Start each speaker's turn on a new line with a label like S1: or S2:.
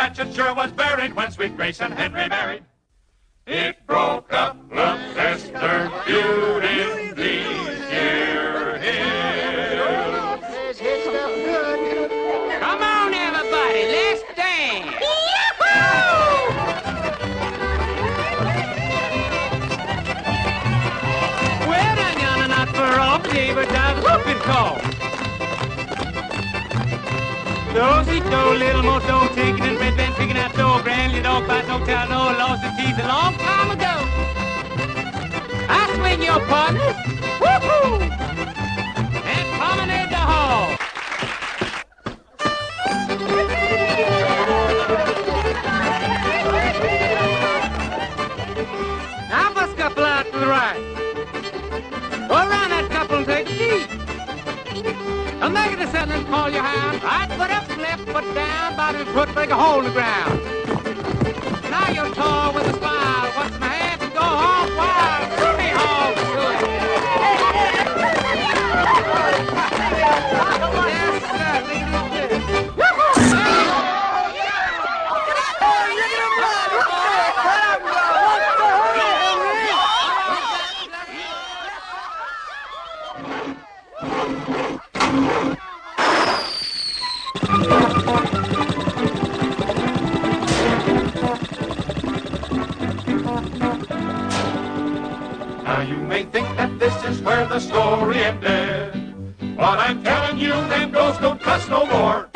S1: hatchet sure was buried when sweet Grace and Henry married. It broke up love Esther feud in these year hills.
S2: Come on, everybody, let's dance. Well, done, yonder, not far off, David died whooping call. Dozy do, little more dough, taking and your partners, woohoo, and promenade the hall. Now bust couple out to the right. Go around that couple and take a seat. Back in the center and call your hound. Right foot up, left foot down, bottom foot break a hole in the ground.
S1: Now you may think that this is where the story ended. But I'm telling you, them ghosts don't cuss no more.